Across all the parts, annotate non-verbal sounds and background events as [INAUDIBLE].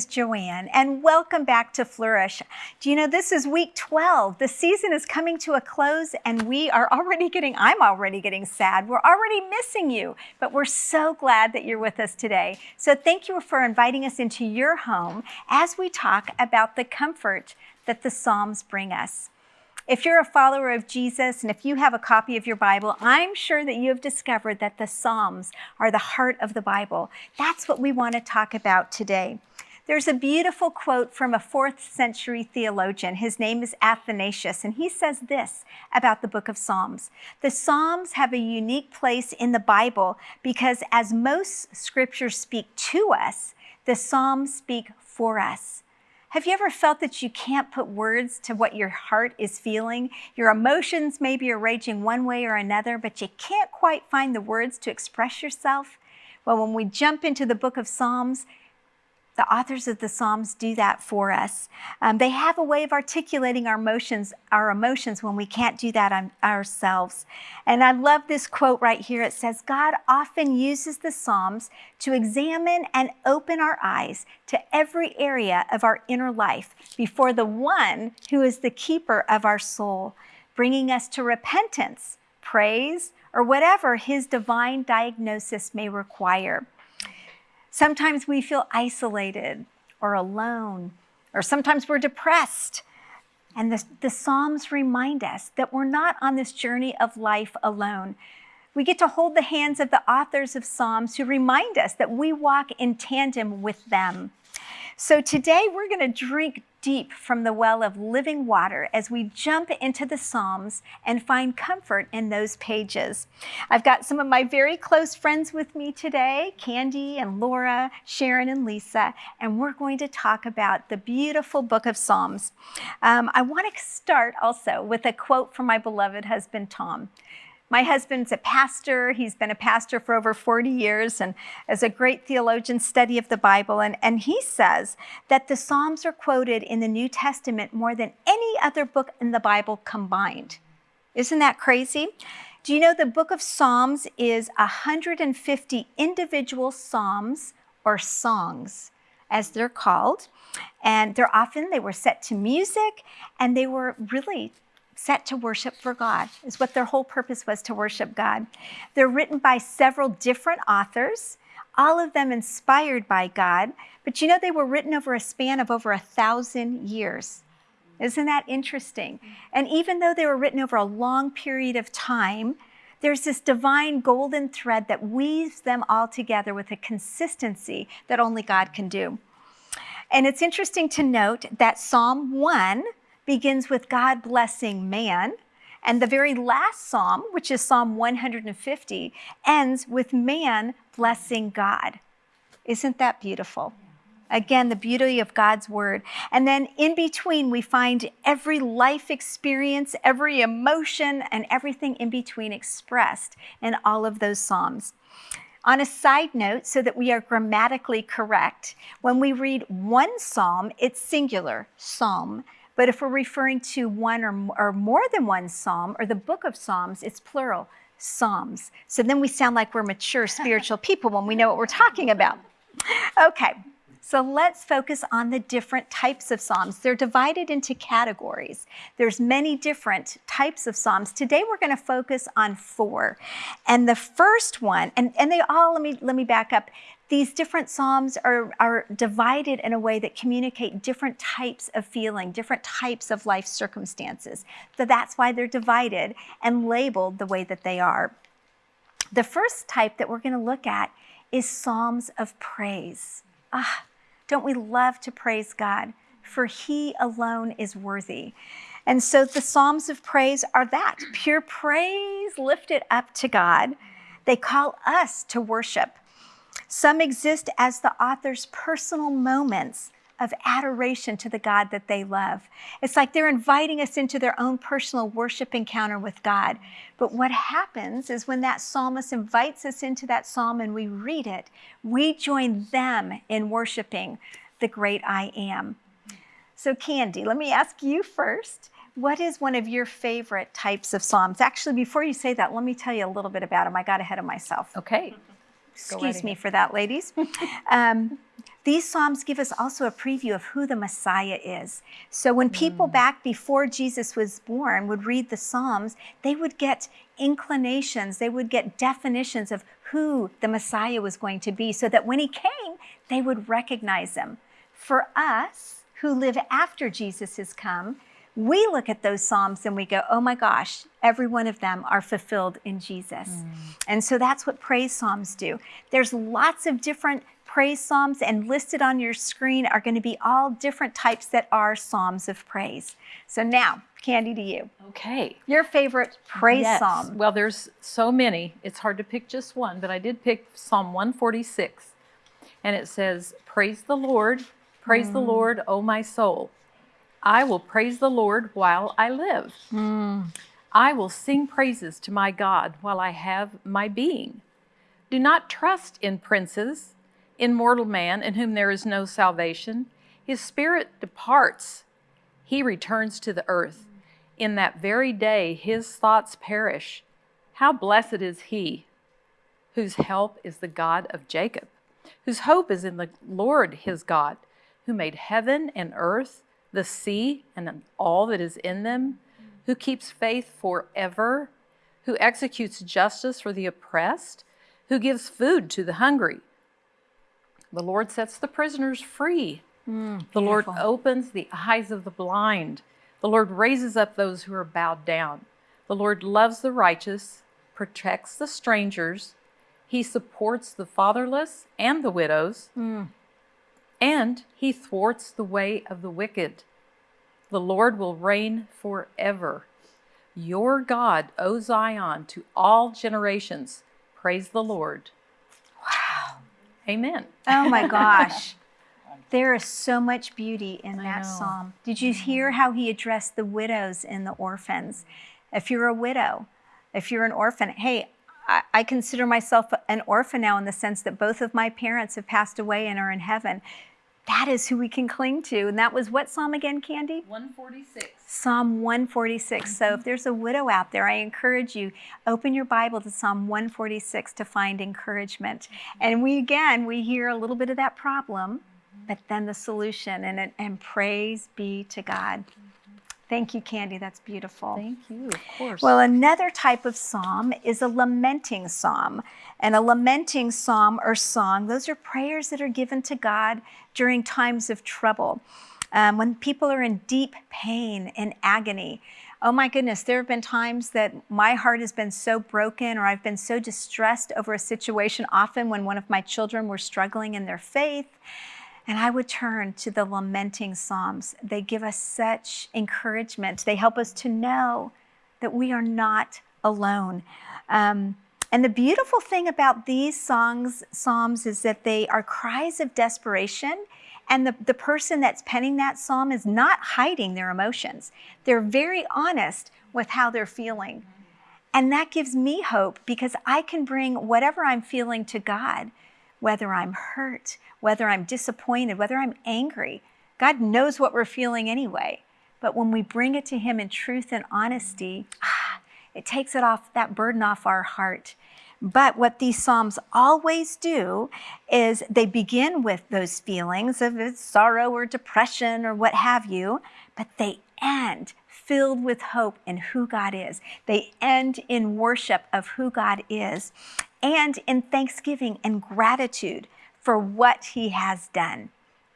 is Joanne, and welcome back to Flourish. Do you know this is week 12? The season is coming to a close, and we are already getting, I'm already getting sad. We're already missing you, but we're so glad that you're with us today. So thank you for inviting us into your home as we talk about the comfort that the Psalms bring us. If you're a follower of Jesus and if you have a copy of your Bible, I'm sure that you have discovered that the Psalms are the heart of the Bible. That's what we want to talk about today. There's a beautiful quote from a fourth century theologian. His name is Athanasius, and he says this about the book of Psalms. The Psalms have a unique place in the Bible because as most scriptures speak to us, the Psalms speak for us. Have you ever felt that you can't put words to what your heart is feeling? Your emotions maybe are raging one way or another, but you can't quite find the words to express yourself? Well, when we jump into the book of Psalms, the authors of the Psalms do that for us. Um, they have a way of articulating our emotions, our emotions when we can't do that on ourselves. And I love this quote right here. It says, God often uses the Psalms to examine and open our eyes to every area of our inner life before the one who is the keeper of our soul, bringing us to repentance, praise, or whatever his divine diagnosis may require. Sometimes we feel isolated or alone, or sometimes we're depressed. And the, the Psalms remind us that we're not on this journey of life alone. We get to hold the hands of the authors of Psalms who remind us that we walk in tandem with them. So today we're going to drink deep from the well of living water as we jump into the Psalms and find comfort in those pages. I've got some of my very close friends with me today, Candy and Laura, Sharon and Lisa, and we're going to talk about the beautiful book of Psalms. Um, I want to start also with a quote from my beloved husband, Tom. My husband's a pastor. He's been a pastor for over 40 years and as a great theologian study of the Bible. And, and he says that the Psalms are quoted in the New Testament more than any other book in the Bible combined. Isn't that crazy? Do you know the book of Psalms is 150 individual psalms or songs, as they're called. And they're often, they were set to music and they were really set to worship for God, is what their whole purpose was to worship God. They're written by several different authors, all of them inspired by God, but you know they were written over a span of over a thousand years. Isn't that interesting? And even though they were written over a long period of time, there's this divine golden thread that weaves them all together with a consistency that only God can do. And it's interesting to note that Psalm 1 begins with God blessing man. And the very last psalm, which is Psalm 150, ends with man blessing God. Isn't that beautiful? Again, the beauty of God's word. And then in between, we find every life experience, every emotion, and everything in between expressed in all of those Psalms. On a side note, so that we are grammatically correct, when we read one Psalm, it's singular, Psalm. But if we're referring to one or, or more than one psalm or the book of Psalms, it's plural, psalms. So then we sound like we're mature [LAUGHS] spiritual people when we know what we're talking about. Okay, so let's focus on the different types of psalms. They're divided into categories. There's many different types of psalms. Today we're going to focus on four. And the first one, and, and they all, let me, let me back up these different psalms are, are divided in a way that communicate different types of feeling, different types of life circumstances. So that's why they're divided and labeled the way that they are. The first type that we're going to look at is psalms of praise. Ah, don't we love to praise God? For he alone is worthy. And so the psalms of praise are that pure praise lifted up to God. They call us to worship. Some exist as the author's personal moments of adoration to the God that they love. It's like they're inviting us into their own personal worship encounter with God. But what happens is when that psalmist invites us into that psalm and we read it, we join them in worshiping the great I am. So, Candy, let me ask you first. What is one of your favorite types of psalms? Actually, before you say that, let me tell you a little bit about them. I got ahead of myself. Okay. Excuse me for that, ladies. [LAUGHS] um, These Psalms give us also a preview of who the Messiah is. So when people mm. back before Jesus was born would read the Psalms, they would get inclinations, they would get definitions of who the Messiah was going to be so that when he came, they would recognize him. For us who live after Jesus has come, we look at those Psalms and we go, oh my gosh, every one of them are fulfilled in Jesus. Mm. And so that's what praise Psalms do. There's lots of different praise Psalms and listed on your screen are going to be all different types that are Psalms of praise. So now, Candy to you. Okay. Your favorite praise yes. Psalm. Well, there's so many. It's hard to pick just one, but I did pick Psalm 146. And it says, Praise the Lord, praise mm. the Lord, O my soul. I will praise the Lord while I live. Mm. I will sing praises to my God while I have my being. Do not trust in princes, in mortal man in whom there is no salvation. His spirit departs, he returns to the earth. In that very day his thoughts perish. How blessed is he whose help is the God of Jacob, whose hope is in the Lord his God, who made heaven and earth the sea and all that is in them, who keeps faith forever, who executes justice for the oppressed, who gives food to the hungry. The Lord sets the prisoners free. Mm, the Lord opens the eyes of the blind. The Lord raises up those who are bowed down. The Lord loves the righteous, protects the strangers. He supports the fatherless and the widows. Mm and he thwarts the way of the wicked. The Lord will reign forever. Your God, O Zion, to all generations. Praise the Lord. Wow. Amen. Oh my [LAUGHS] gosh. there is so much beauty in that psalm. Did you mm-hmm. hear how he addressed the widows and the orphans? If you're a widow, if you're an orphan, hey, I, consider myself an orphan now in the sense that both of my parents have passed away and are in heaven that is who we can cling to. And that was what psalm again, Candy? 146. Psalm 146. Mm -hmm. So if there's a widow out there, I encourage you, open your Bible to Psalm 146 to find encouragement. And we, again, we hear a little bit of that problem, but then the solution. And, and praise be to God. Thank you, Candy. That's beautiful. Thank you, of course. Well, another type of psalm is a lamenting psalm. And a lamenting psalm or song, those are prayers that are given to God during times of trouble. Um, when people are in deep pain and agony. Oh my goodness, there have been times that my heart has been so broken or I've been so distressed over a situation, often when one of my children were struggling in their faith. And I would turn to the lamenting Psalms. They give us such encouragement. They help us to know that we are not alone. Um, and the beautiful thing about these songs, Psalms is that they are cries of desperation and the, the person that's penning that psalm is not hiding their emotions. They're very honest with how they're feeling. And that gives me hope because I can bring whatever I'm feeling to God whether I'm hurt, whether I'm disappointed, whether I'm angry. God knows what we're feeling anyway. But when we bring it to Him in truth and honesty, ah, it takes it off, that burden off our heart. But what these Psalms always do is they begin with those feelings of sorrow or depression or what have you, but they end filled with hope in who God is. They end in worship of who God is and in thanksgiving and gratitude for what he has done.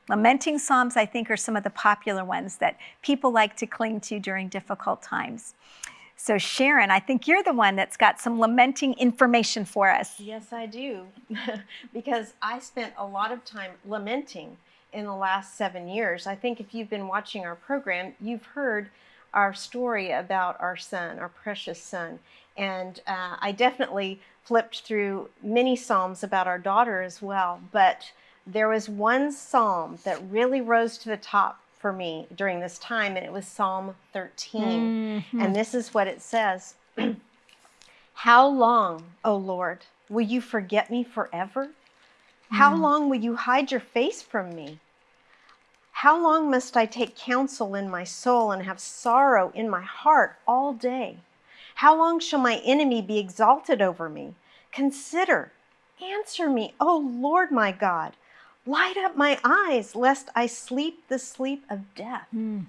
Lamenting Psalms, I think, are some of the popular ones that people like to cling to during difficult times. So Sharon, I think you're the one that's got some lamenting information for us. Yes, I do. [LAUGHS] because I spent a lot of time lamenting in the last seven years. I think if you've been watching our program, you've heard our story about our son, our precious son. And uh, I definitely flipped through many Psalms about our daughter as well, but there was one Psalm that really rose to the top for me during this time, and it was Psalm 13. Mm-hmm. And this is what it says [CLEARS THROAT] How long, O Lord, will you forget me forever? How mm. long will you hide your face from me? How long must I take counsel in my soul and have sorrow in my heart all day? How long shall my enemy be exalted over me? Consider, answer me, O Lord my God. Light up my eyes, lest I sleep the sleep of death. Hmm.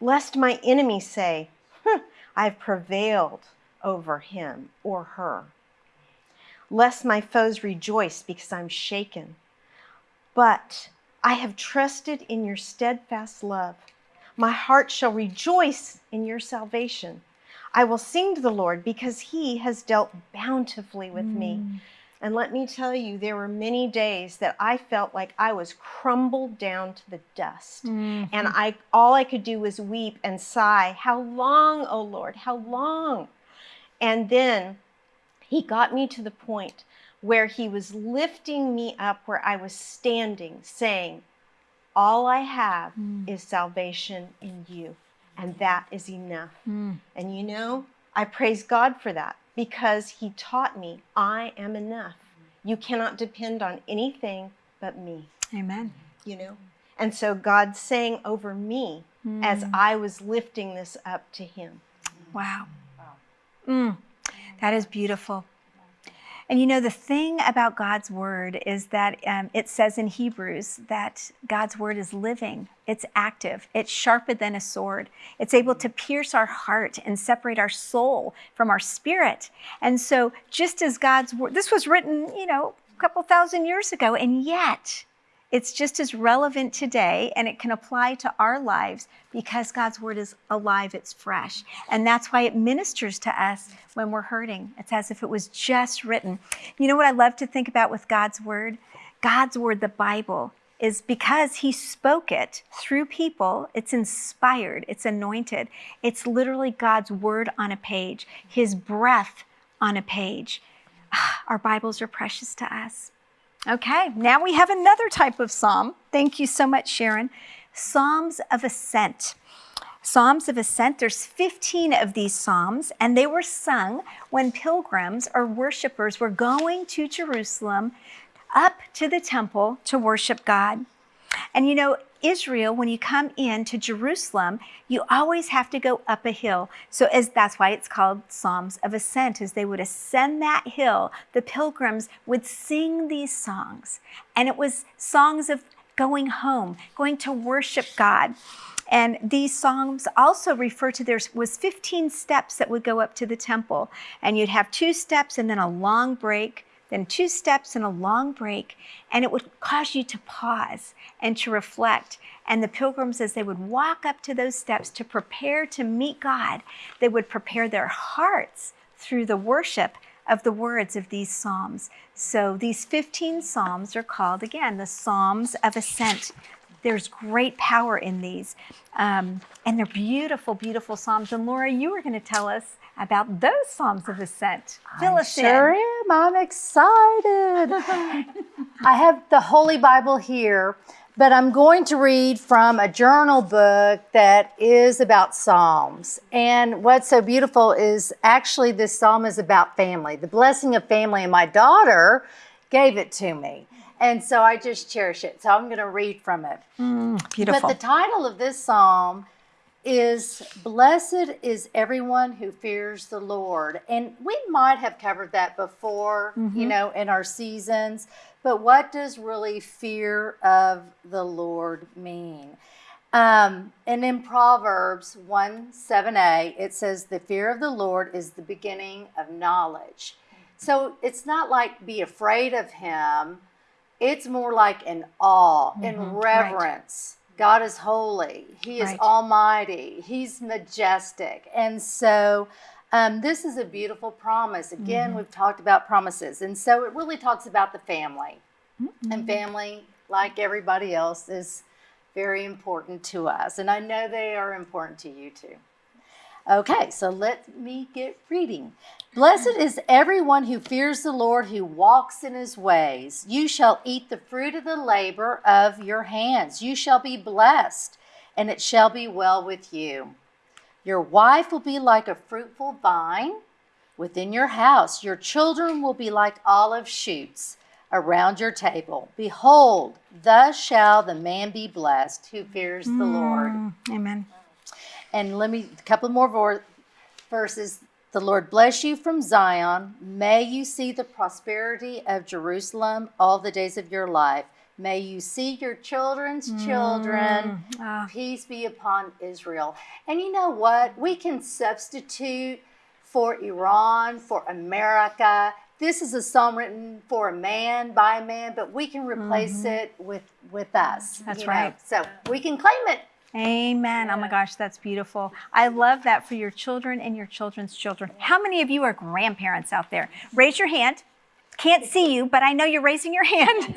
Lest my enemies say, "Huh, I've prevailed over him or her. Lest my foes rejoice because I'm shaken. But I have trusted in your steadfast love. My heart shall rejoice in your salvation. I will sing to the Lord because he has dealt bountifully with me. Mm. And let me tell you, there were many days that I felt like I was crumbled down to the dust. Mm-hmm. And I all I could do was weep and sigh, How long, O Lord, how long? And then he got me to the point where he was lifting me up where I was standing, saying, All I have mm. is salvation in you, and that is enough. And you know, I praise God for that because he taught me I am enough. You cannot depend on anything but me, Amen. you know? And so God's saying over me as I was lifting this up to him. Wow. Mm, that is beautiful. And you know, the thing about God's word is that um, it says in Hebrews that God's word is living, it's active, it's sharper than a sword. It's able to pierce our heart and separate our soul from our spirit. And so, just as God's word, this was written, you know, a couple thousand years ago, and yet it's just as relevant today and it can apply to our lives because God's word is alive, it's fresh. And that's why it ministers to us when we're hurting. It's as if it was just written. You know what I love to think about with God's word? God's word, the Bible, is because he spoke it through people, it's inspired, it's anointed. It's literally God's word on a page, his breath on a page. [SIGHS] Our Bibles are precious to us. Okay, now we have another type of psalm. Thank you so much, Sharon. Psalms of Ascent. Psalms of Ascent, there's 15 of these psalms, and they were sung when pilgrims or worshipers were going to Jerusalem up to the temple to worship God. And you know, Israel, when you come into Jerusalem, you always have to go up a hill. So as that's why it's called Psalms of Ascent, as they would ascend that hill, the pilgrims would sing these songs. And it was songs of going home, going to worship God. And these songs also refer to there was 15 steps that would go up to the temple. And you'd have two steps and then a long break then two steps and a long break, and it would cause you to pause and to reflect. And the pilgrims, as they would walk up to those steps to prepare to meet God, they would prepare their hearts through the worship of the words of these psalms. So these 15 psalms are called, again, the Psalms of Ascent. There's great power in these. Um, and they're beautiful, beautiful psalms. And Laura, you were going to tell us about those Psalms of Ascent. Fill I us sure in. am. I'm excited. [LAUGHS] I have the Holy Bible here, but I'm going to read from a journal book that is about Psalms. And what's so beautiful is actually this psalm is about family, the blessing of family. And my daughter gave it to me. And so I just cherish it. So I'm going to read from it. Mm, beautiful. But the title of this psalm is Blessed is everyone who fears the Lord. And we might have covered that before, you know, in our seasons. But what does really fear of the Lord mean? Um, and in Proverbs 1 7a, it says, The fear of the Lord is the beginning of knowledge. So it's not like be afraid of him, it's more like an awe and reverence. God is holy. He is Right. almighty. He's majestic. And so um, this is a beautiful promise. Again, we've talked about promises. And so it really talks about the family. And family, like everybody else, is very important to us. And I know they are important to you too. Okay, so let me get reading. Blessed is everyone who fears the Lord, who walks in his ways. You shall eat the fruit of the labor of your hands. You shall be blessed, and it shall be well with you. Your wife will be like a fruitful vine within your house. Your children will be like olive shoots around your table. Behold, thus shall the man be blessed who fears the Lord. Mm, Amen. And let me, a couple more verses. The Lord bless you from Zion. May you see the prosperity of Jerusalem all the days of your life. May you see your children's children. Ah, Peace be upon Israel. And you know what? We can substitute for Iran, for America. This is a psalm written for a man by a man, but we can replace it with with us. That's you know. right. So we can claim it. Amen. Oh my gosh, that's beautiful. I love that for your children and your children's children. How many of you are grandparents out there? Raise your hand. Can't see you, but I know you're raising your [LAUGHS] hand.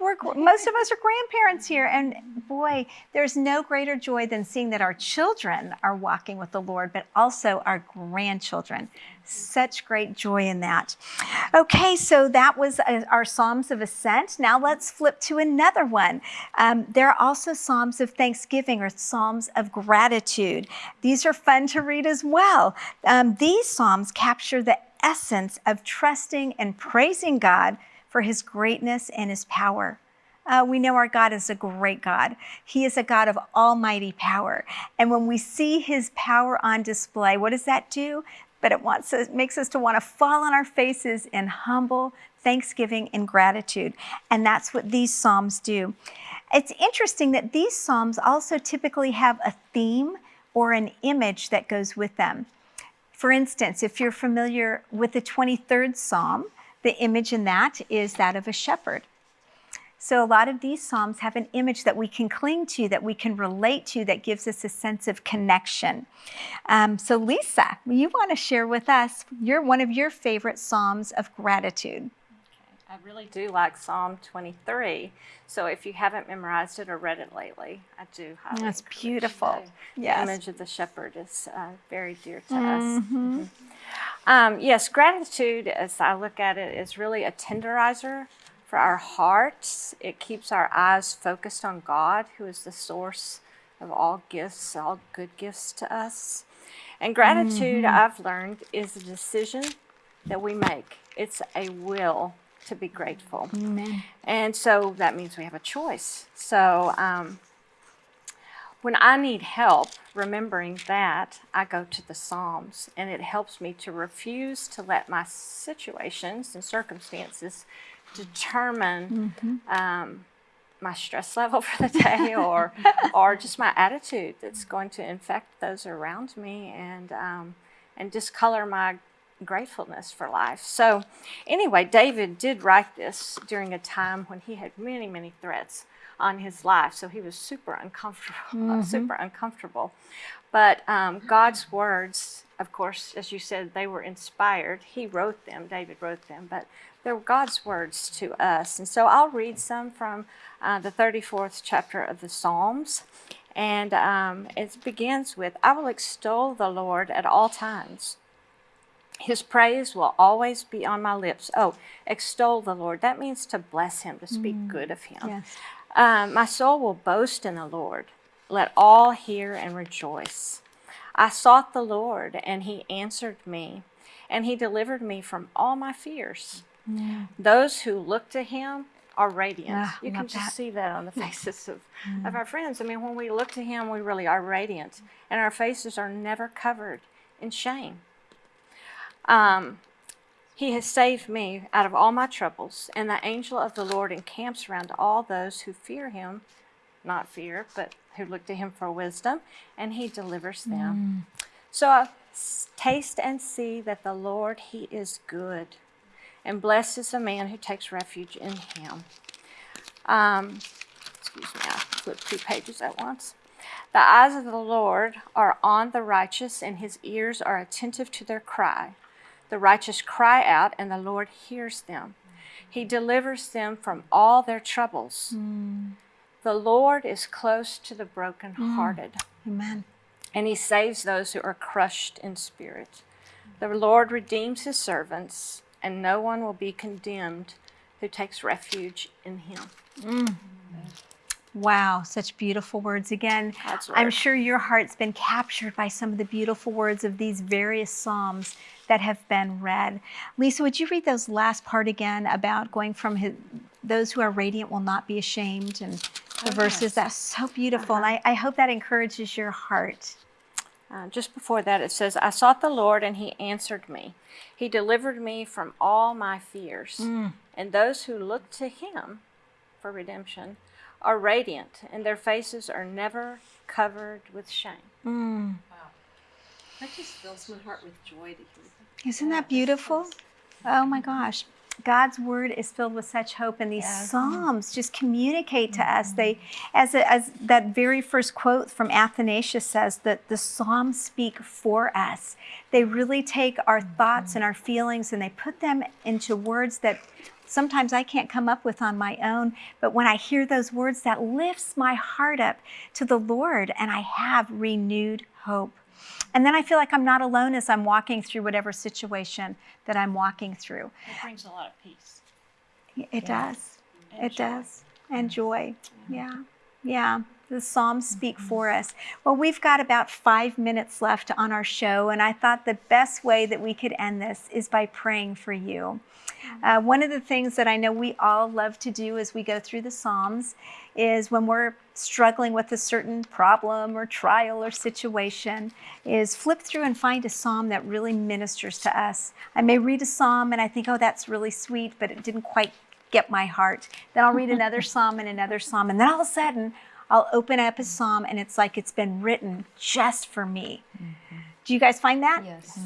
We're, most of us are grandparents here. And boy, there's no greater joy than seeing that our children are walking with the Lord, but also our grandchildren. Such great joy in that. Okay, so that was uh, our Psalms of Ascent. Now let's flip to another one. Um, there are also Psalms of Thanksgiving or Psalms of Gratitude. These are fun to read as well. Um, these Psalms capture the essence of trusting and praising God for his greatness and his power. Uh, we know our God is a great God. He is a God of almighty power. And when we see his power on display, what does that do? But it wants us, makes us to want to fall on our faces in humble thanksgiving and gratitude. And that's what these Psalms do. It's interesting that these Psalms also typically have a theme or an image that goes with them. For instance, if you're familiar with the 23rd Psalm, the image in that is that of a shepherd. So a lot of these Psalms have an image that we can cling to, that we can relate to, that gives us a sense of connection. Um, so Lisa, you want to share with us your one of your favorite Psalms of gratitude. I really do like Psalm 23. So if you haven't memorized it or read it lately, I do highly That's beautiful. Yes. The image of the shepherd is uh, very dear to us. Mhm. Um, yes, gratitude, as I look at it, is really a tenderizer for our hearts. It keeps our eyes focused on God, who is the source of all gifts, all good gifts to us. And gratitude, I've learned, is a decision that we make. It's a will to be grateful. Amen. And so that means we have a choice. So um, when I need help remembering that, I go to the Psalms and it helps me to refuse to let my situations and circumstances determine um, my stress level [LAUGHS] for the day [LAUGHS] or, or just my attitude that's going to infect those around me and, um, and discolor my gratefulness for life. So, anyway, David did write this during a time when he had many, many threats on his life. So he was super uncomfortable, uh, [LAUGHS] super uncomfortable. But um, God's words, of course, as you said, they were inspired. He wrote them. David wrote them, but they're God's words to us. And so I'll read some from uh, the 34th chapter of the Psalms. And um, it begins with, I will extol the Lord at all times. His praise will always be on my lips. Oh, extol the Lord. That means to bless him, to speak good of him. Yes. Um, my soul will boast in the Lord. Let all hear and rejoice. I sought the Lord, and he answered me, and he delivered me from all my fears. Those who look to him are radiant. Ah, you can just that. see that on the [LAUGHS] faces of, of our friends. I mean, when we look to him, we really are radiant, and our faces are never covered in shame. Um, he has saved me out of all my troubles, and the angel of the Lord encamps around all those who fear him, not fear, but who look to him for wisdom, and he delivers them. So uh, s- taste and see that the Lord, he is good, and blessed is the man who takes refuge in him. Um, excuse me, I flipped two pages at once. The eyes of the Lord are on the righteous, and his ears are attentive to their cry. The righteous cry out, and the Lord hears them. He delivers them from all their troubles. Mm. The Lord is close to the brokenhearted, mm. Amen. and he saves those who are crushed in spirit. The Lord redeems his servants, and no one will be condemned who takes refuge in him. Mm. Wow, such beautiful words again. I'm sure your heart's been captured by some of the beautiful words of these various Psalms that have been read. Lisa, would you read those last part again about going from his, those who are radiant will not be ashamed and the Oh, verses? yes. That's so beautiful. And I, I hope that encourages your heart. Uh, just before that, it says, I sought the Lord, and he answered me. He delivered me from all my fears. And those who look to him for redemption are radiant, and their faces are never covered with shame. Mm. That just fills my heart with joy to hear that. Isn't that beautiful? Oh my gosh. God's word is filled with such hope, and these Yes. psalms just communicate to us. Mm-hmm. They, as a, as that very first quote from Athanasius says, that the psalms speak for us. They really take our mm-hmm. thoughts and our feelings, and they put them into words that sometimes I can't come up with on my own. But when I hear those words, that lifts my heart up to the Lord, and I have renewed hope. And then I feel like I'm not alone as I'm walking through whatever situation that I'm walking through. It brings a lot of peace. It does. and It joy. does. And joy. Yeah. Yeah. The Psalms speak mm-hmm. for us. Well, we've got about five minutes left on our show, and I thought the best way that we could end this is by praying for you. Uh, one of the things that I know we all love to do as we go through the Psalms is when we're struggling with a certain problem or trial or situation, is flip through and find a psalm that really ministers to us. I may read a psalm and I think, oh, that's really sweet, but it didn't quite get my heart. Then I'll read [LAUGHS] another psalm and another psalm, and then all of a sudden I'll open up a psalm and it's like it's been written just for me. Do you guys find that? Yes.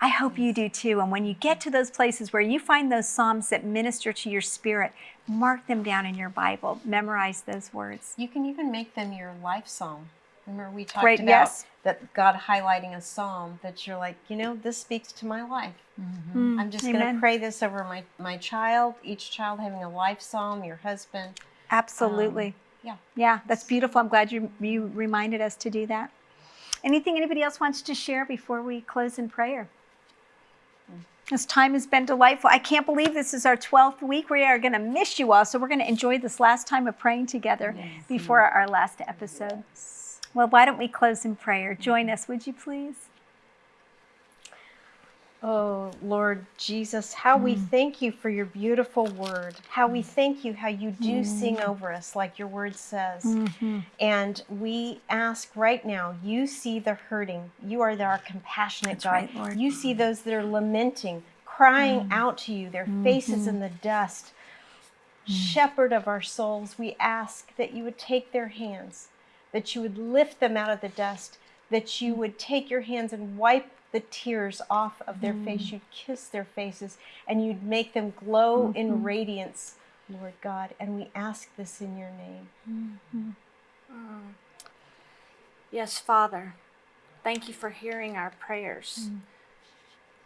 I hope you do too. And when you get to those places where you find those Psalms that minister to your spirit, mark them down in your Bible. Memorize those words. You can even make them your life psalm. Remember we talked about yes. that God highlighting a psalm that you're like, you know, this speaks to my life. Mm-hmm. I'm just going to pray this over my my child, each child having a life psalm, your husband. Absolutely. Um, yeah. Yeah, that's beautiful. I'm glad you, you reminded us to do that. Anything anybody else wants to share before we close in prayer? This time has been delightful. I can't believe this is our 12th week. We are going to miss you all. So we're going to enjoy this last time of praying together before our last episode. Well, why don't we close in prayer? Join us, would you please? Oh, Lord Jesus, how we mm. thank you for your beautiful word. How we mm. thank you how you do sing mm. over us, like your word says. Mm-hmm. And we ask right now, you see the hurting. You are our compassionate That's God. right, Lord. You see those that are lamenting, crying out to you, their mm-hmm. faces in the dust. Shepherd of our souls, we ask that you would take their hands, that you would lift them out of the dust, that you would take your hands and wipe the tears off of their face. Mm. You'd kiss their faces and you'd make them glow in mm-hmm. radiance, Lord God. And we ask this in your name. Mm-hmm. Mm. Yes, Father, thank you for hearing our prayers. Mm.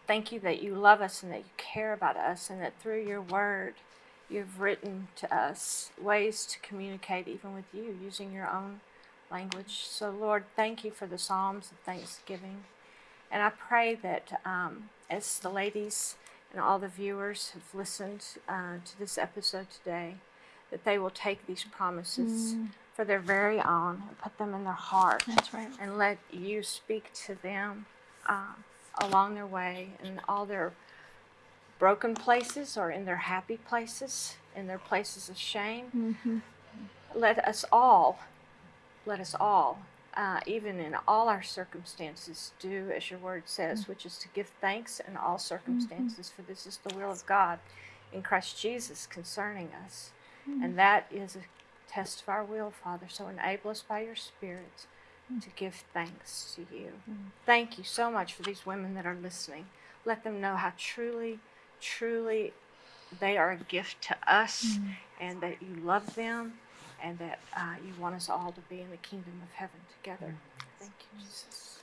Thank you that you love us and that you care about us, and that through your word, you've written to us ways to communicate even with you using your own language. So, Lord, thank you for the Psalms of Thanksgiving. And I pray that um, as the ladies and all the viewers have listened uh, to this episode today, that they will take these promises for their very own and put them in their heart Mm. That's right. and let you speak to them um, along their way in all their broken places or in their happy places, in their places of shame. Mm-hmm. Let us all, let us all, uh, even in all our circumstances, do as your word says, mm. which is to give thanks in all mm-hmm. circumstances, for this is the will of God in Christ Jesus concerning us. And mm. that is a test of our will, Father. So enable us by your Spirit mm. to give thanks to you. Thank you so much for these women that are listening. Let them know how truly, truly they are a gift to us and that you love them and that uh, you want us all to be in the kingdom of heaven together. Thank you, Jesus.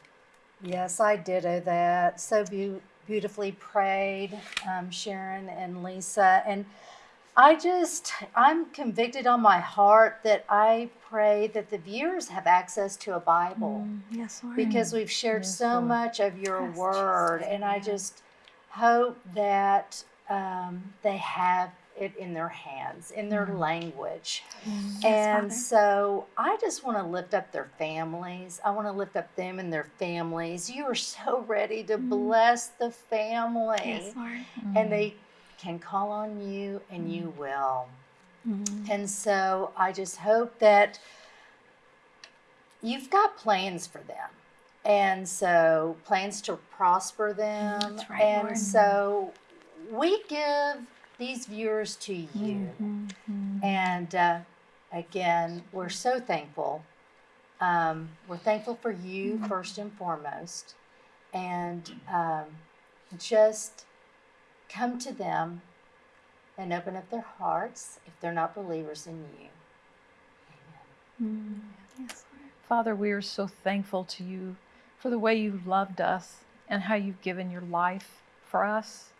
Yes, I ditto that. So beau- beautifully prayed, um, Sharon and Lisa. And I just, I'm convicted on my heart that I pray that the viewers have access to a Bible Yes, Lord. because we've shared Yes, so Lord. much of your Yes, word. And I just hope that um, they have it in their hands, in their mm. language. Mm. and Father. so I just want to lift up their families. I want to lift up them and their families. You are so ready to mm. bless the family. yes, Lord. And they can call on you and you will. Mm. And so I just hope that you've got plans for them. And so plans to prosper them. That's right, and Lord. so we give these viewers to you. Mm-hmm. And uh, again, we're so thankful. Um, we're thankful for you first and foremost. And um, just come to them and open up their hearts if they're not believers in you. Amen. Father, we are so thankful to you for the way you loved us and how you've given your life for us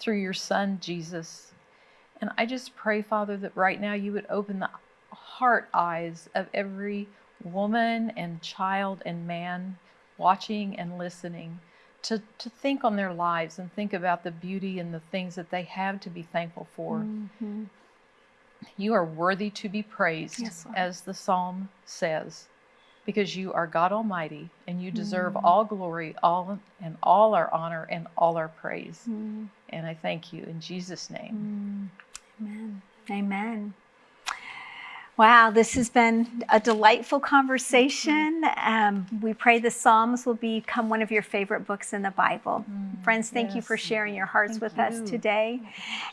through your Son, Jesus. And I just pray, Father, that right now you would open the heart eyes of every woman and child and man watching and listening to, to think on their lives and think about the beauty and the things that they have to be thankful for. Mhm. You are worthy to be praised, Yes, as the psalm says, because you are God Almighty and you deserve Mm. all glory, all and all our honor and all our praise. Mm. And I thank you in Jesus' name. Amen. Amen. Wow, this has been a delightful conversation. Um, we pray the Psalms will become one of your favorite books in the Bible. Friends, thank you for sharing your hearts Thank with us today.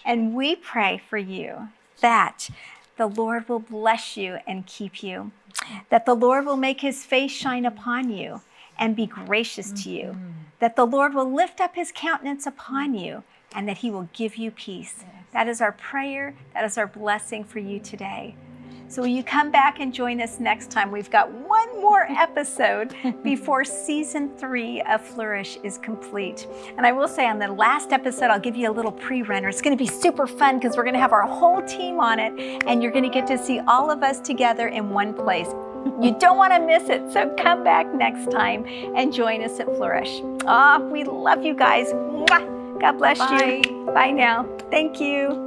And we pray for you that the Lord will bless you and keep you, that the Lord will make his face shine upon you and be gracious to you, mm-hmm. that the Lord will lift up his countenance upon you, and that he will give you peace. That is our prayer, that is our blessing for you today. So, will you come back and join us next time? We've got one more [LAUGHS] episode before season three of Flourish is complete. And I will say on the last episode, I'll give you a little pre runner. It's going to be super fun because we're going to have our whole team on it, and you're going to get to see all of us together in one place. You don't want to miss it, so come back next time and join us at Flourish. Ah, we love you guys. God bless you. Bye now. Thank you.